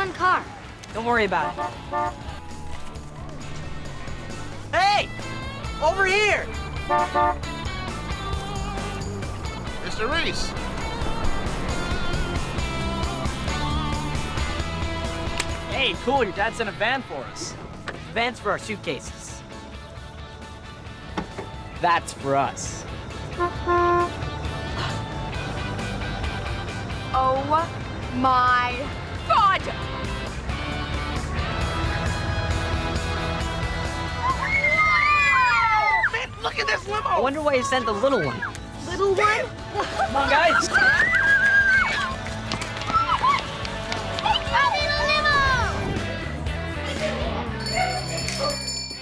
one car. Don't worry about it. Hey! Over here! Mr. Reese. Hey, cool, your dad sent a van for us. Van's for our suitcases. That's for us. Oh my god! Man, look at this limo. I wonder why he sent the little one. Little one? Come on, guys!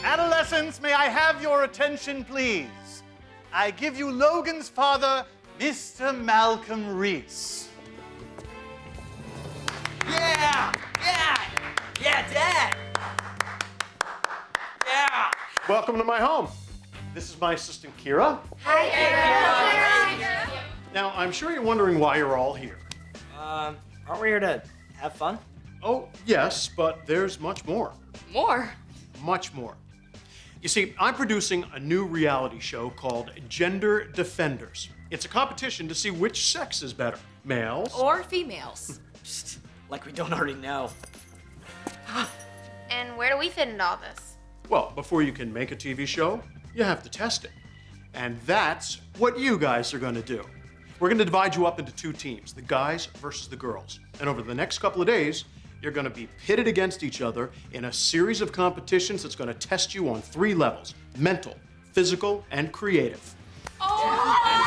Adolescents, may I have your attention, please? I give you Logan's father, Mr. Malcolm Reese. Yeah, Dad! Yeah! Welcome to my home. This is my assistant, Kira. Hi Kira. Now, I'm sure you're wondering why you're all here. Um, aren't we here to have fun? Oh, yes, but there's much more. More? Much more. You see, I'm producing a new reality show called Gender Defenders. It's a competition to see which sex is better, males Or females? Like we don't already know. And where do we fit into all this? Well, before you can make a TV show, you have to test it. And that's what you guys are going to do. We're going to divide you up into two teams, the guys versus the girls. And over the next couple of days, you're going to be pitted against each other in a series of competitions that's going to test you on three levels, mental, physical, and creative. Oh,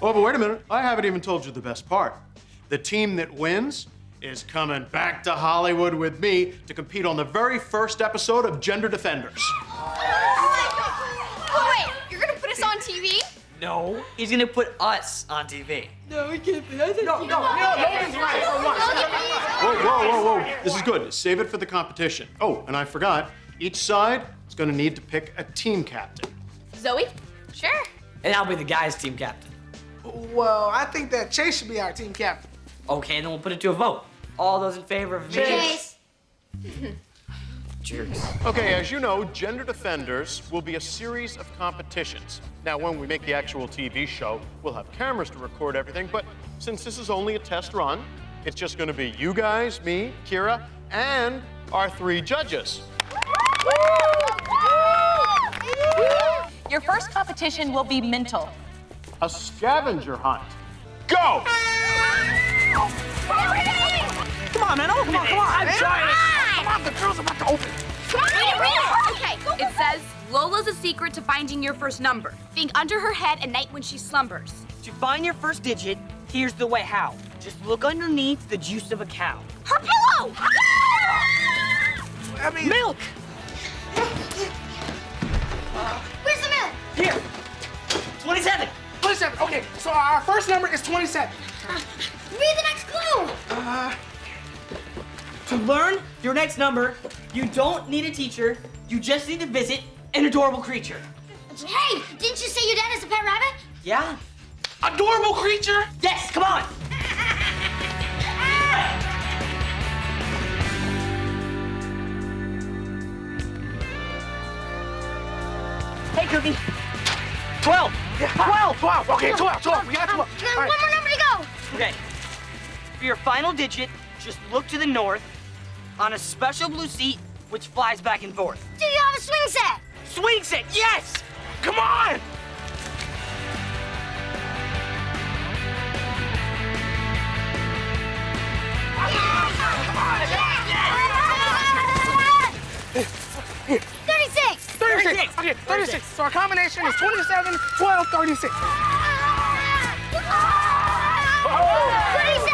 oh, but wait a minute. I haven't even told you the best part. The team that wins is coming back to Hollywood with me to compete on the very first episode of Gender Defenders. Oh, wait, you're gonna put us on TV? No, he's gonna put us on TV. No, we can't. no, Logan's right for once. Whoa, whoa, whoa, whoa. This is good. Save it for the competition. Oh, and I forgot. Each side is going to need to pick a team captain. Zoey? Sure. And I'll be the guys' team captain. Well, I think that Chase should be our team captain. Okay, then we'll put it to a vote. All those in favor of me? Chase. Jerks. Okay, as you know, Gender Defenders will be a series of competitions. Now, when we make the actual TV show, we'll have cameras to record everything, but since this is only a test run, it's just going to be you guys, me, Kira, and our three judges. Your first competition will be mental. A scavenger hunt. Go! Come on, man. Oh, come on, come on. I'm trying. Come on, the girl's about to open. Okay, it says Lola's a secret to finding your first number. Think under her head at night when she slumbers. To find your first digit, here's the way how. Just look underneath the juice of a cow. Her pillow! I mean, Milk! Where's the milk? Here! 27! 27. Okay, so our first number is 27. Read the next clue. Uh, To learn your next number, you don't need a teacher, you just need to visit an adorable creature. Hey, didn't you say your dad is a pet rabbit? Yeah? Adorable creature. Yes, come on! Hey, Cookie. 12! 12. 12. Okay, 12. 12. We got 12. Then All one more number to go. Okay. For your final digit, just look to the north on a special blue seat which flies back and forth. Do you have a swing set? Swing set, yes! Come on! Thirty-six. Thirty-six. Okay, thirty-six. So our combination is 27, 12, 36. 36.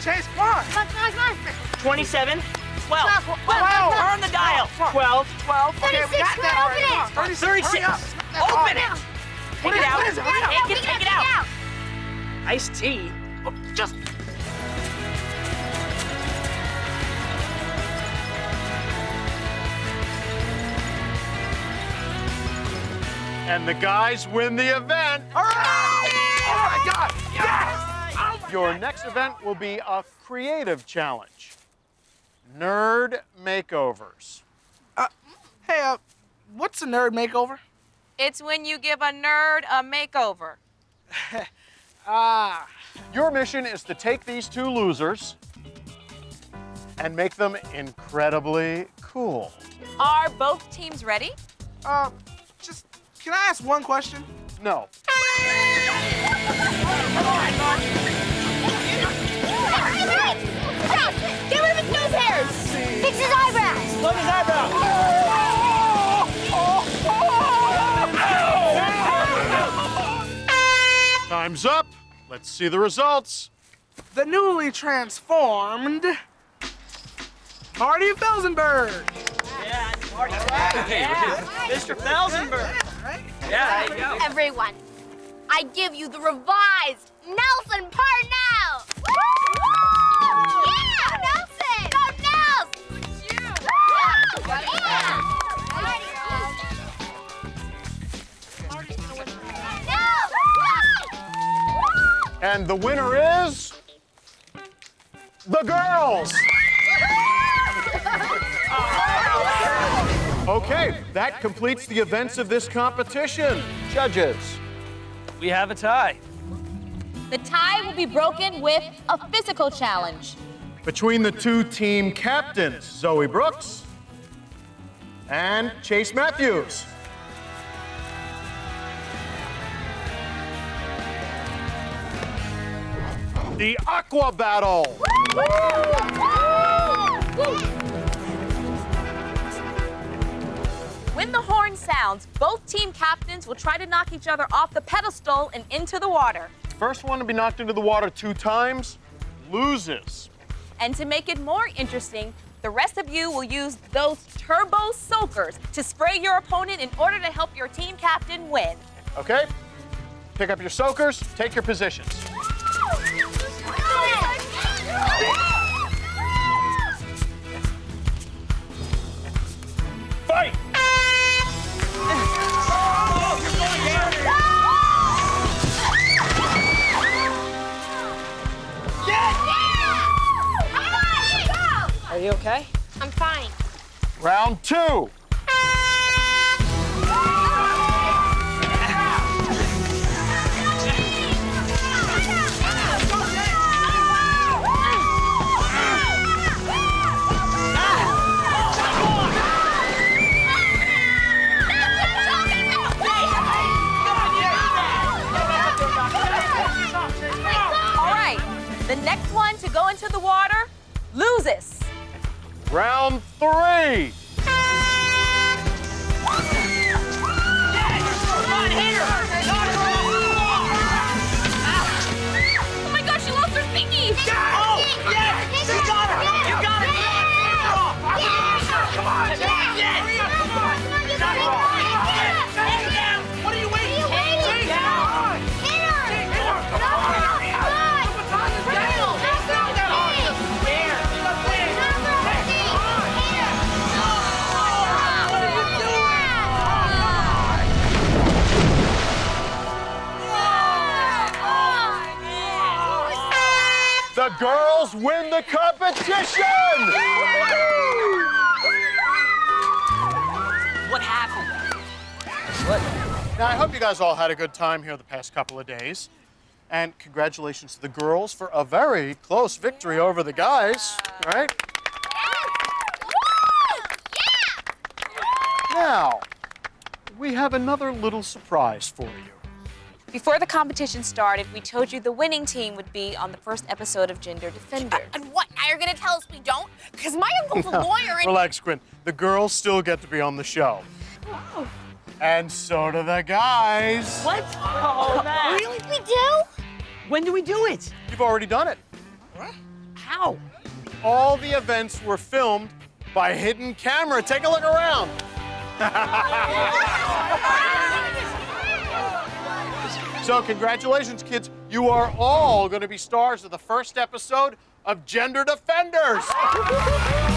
Chase. Come on. Come on, come on, come on. 27, 12. 12, 12. Turn the dial. 12, 12. Okay, we 36, got that on, already. open Come it. 36. 36. Open it. What Take it out. What is it? Take it, take it out. Iced tea. Oh, Just. And the guys win the event. All Your next event will be a creative challenge. Nerd makeovers. Hey, uh, what's a nerd makeover? It's when you give a nerd a makeover. Ah, Your mission is to take these two losers and make them incredibly cool. Are both teams ready? uh, just, can I ask one question? No. Get Let's see the results. The newly transformed Marty Felsenberg. Yeah, Marty. Mr. Felsenberg. Yeah, there you go. Everyone, I give you the revised Nelson Parnell! And the winner is. The girls! Okay, that completes the events of this competition. Judges. We have a tie. The tie will be broken with a physical challenge. Between the two team captains, Zoey Brooks and Chase Matthews. The Aqua Battle. When the horn sounds, both team captains will try to knock each other off the pedestal and into the water. First one to be knocked into the water two times loses. And to make it more interesting, the rest of you will use those turbo soakers to spray your opponent in order to help your team captain win. Okay? Pick up your soakers, take your positions. Fight. Are you okay? I'm fine. Round two. Next one to go into the water loses. Round three. Oh The girls win the competition! What happened? What? Now, I hope you guys all had a good time here the past couple of days. And congratulations to the girls for a very close victory over the guys, right? Now, we have another little surprise for you. Before the competition started, we told you the winning team would be on the first episode of Gender Defender. Uh, and what? Now you're gonna tell us we don't? Because my uncle's a lawyer and. Relax, Quinn. The girls still get to be on the show. Oh. And so do the guys. What? Oh, man. Really? We do? When do we do it? You've already done it. What? How? All the events were filmed by hidden camera. Take a look around. Oh so, congratulations, kids. You are all going to be stars of the first episode of Gender Defenders.